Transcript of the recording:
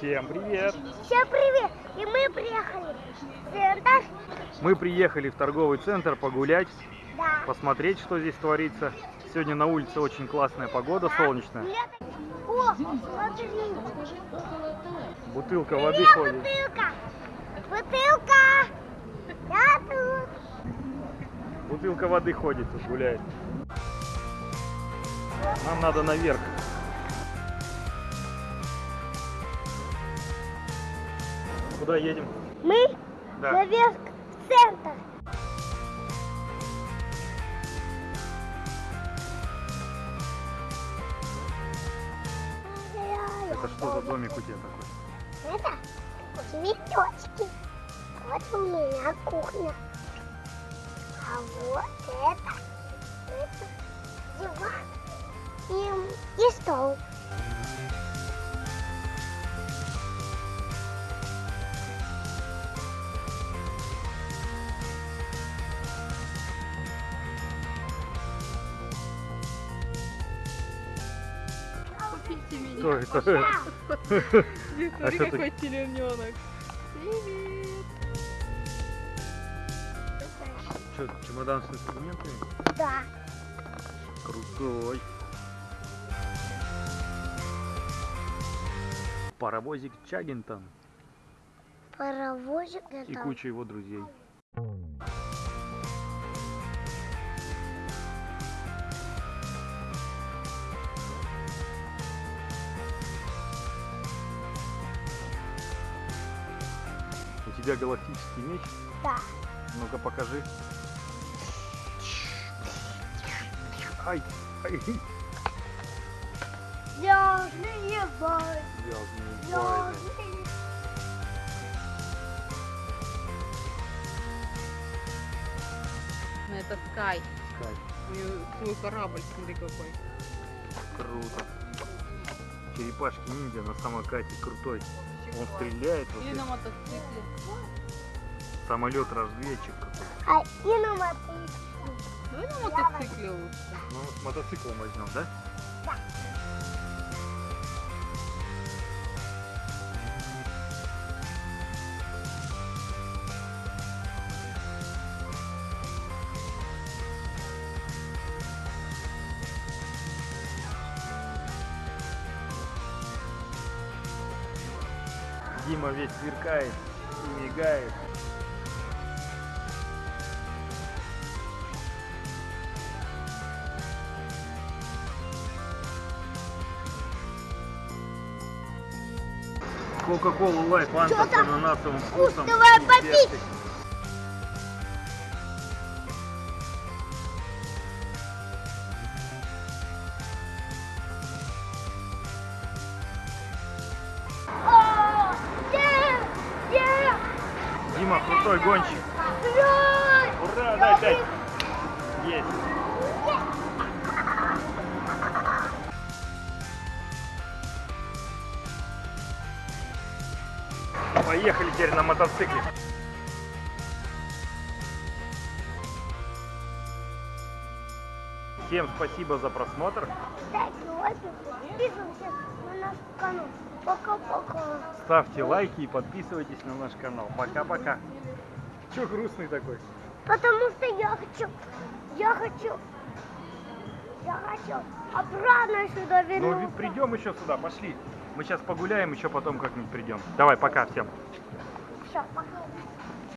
Всем привет! Всем привет! И мы приехали в центр. Мы приехали в торговый центр погулять, Да. посмотреть, что здесь творится. Сегодня на улице очень классная погода, солнечная. О, смотри. Бутылка Привет, воды ходит. бутылка. Бутылка. Я тут. Бутылка воды ходит тут гуляет. Нам надо наверх. Куда едем? Мы Да. наверх в центр. Это что за домик у тебя такой? Это цветочки. Вот у меня кухня. А вот это, это диван и, и стол. Купите меня. Что это? Смотри, А что какой телененок. Привет. Что, чемодан с инструментами? Да. Крутой. Паровозик Чаггинтон Паровозик и это. куча его друзей. У тебя галактический меч? Да. Ну-ка покажи. Ай, ай, Звездные войны. звездные войны. Ну, это Скай. Скай, свой корабль, смотри какой. круто. Черепашки ниндзя на самокате крутой. Он стреляет, вот здесь. на мотоцикле. самолет разведчик какой. А и на мотоцикле. Давай на мотоцикле лучше. Ну, с мотоциклом возьмем, да? Дима весь сверкает и мигает. Кока-кола лайт фанта Чё с ананасовым вкусом. давай попить. Дима, крутой гонщик. ура! Дай пять. Есть. Поехали теперь на мотоцикле. Всем спасибо за просмотр. Ставьте лайки, подписывайтесь на наш канал. Пока-пока. Ставьте лайки и подписывайтесь на наш канал. Пока-пока. Че грустный такой? Потому что я хочу, я хочу, я хочу обратно сюда Ну, вернуться. ведь придем еще сюда, пошли. Мы сейчас погуляем, еще потом как-нибудь придем. Давай, пока всем. Все, пока.